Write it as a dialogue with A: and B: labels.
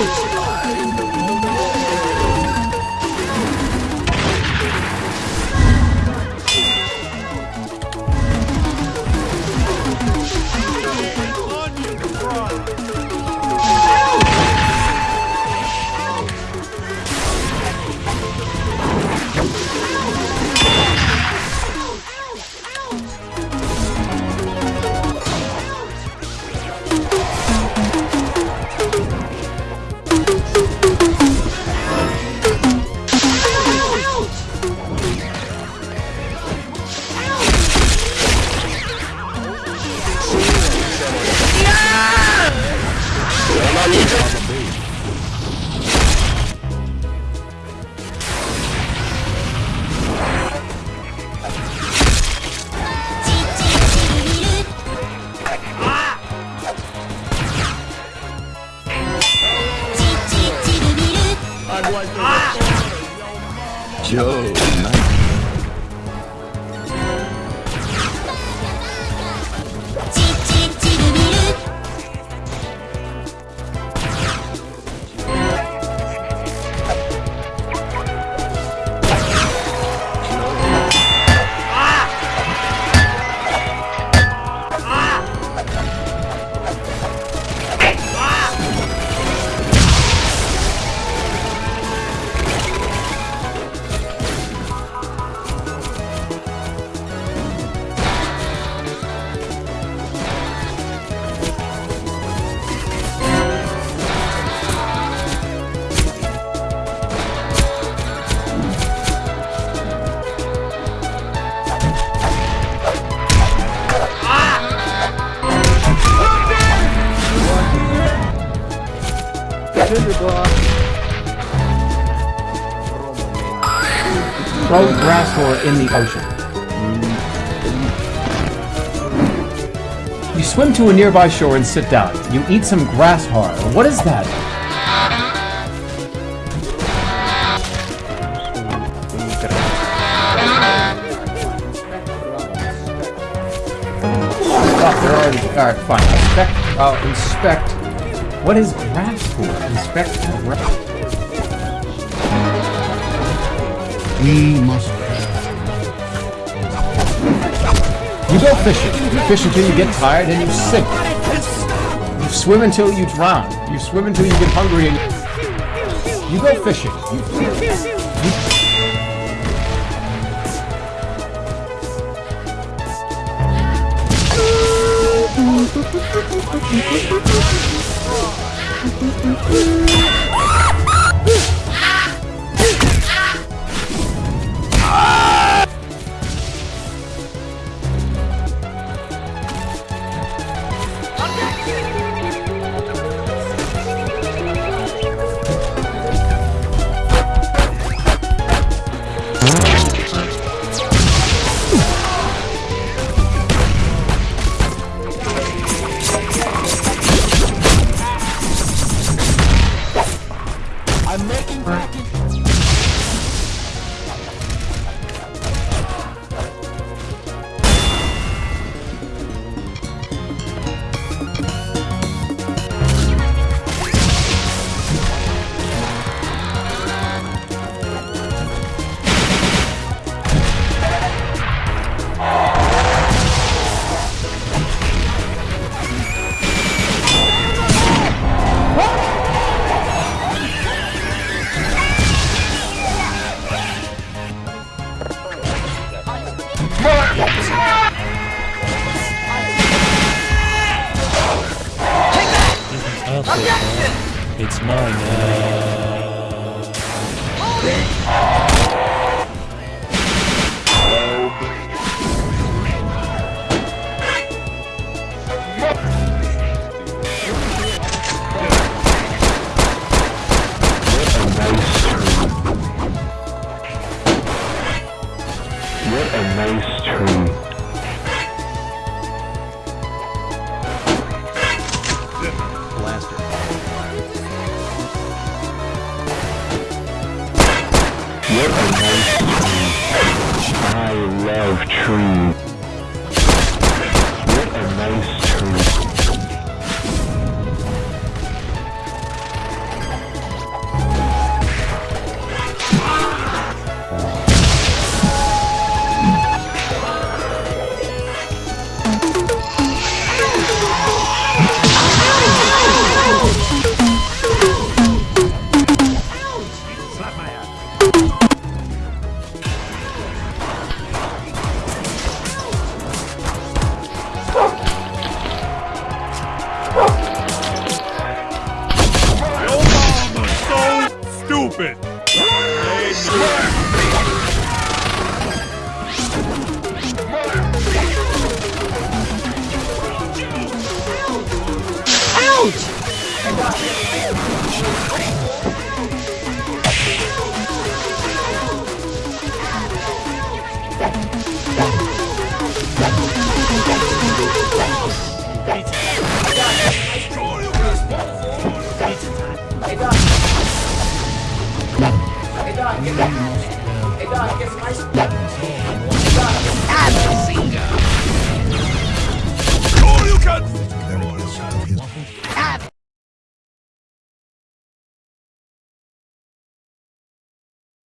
A: Whoa! Joe, nice.
B: Throw grass ore in the ocean. You swim to a nearby shore and sit down. You eat some grass hard. What is that? Alright, fine. Inspect. Uh, inspect. What is grass for? Inspect grass.
C: We must.
B: You go fishing. You fish until you get tired and you sink. You swim until you drown. You swim until you get hungry and you go fishing. You,
C: I'm
D: It's mine. Uh...
A: What a nice tree. What a nice tree. 자,
E: 알겠습니다.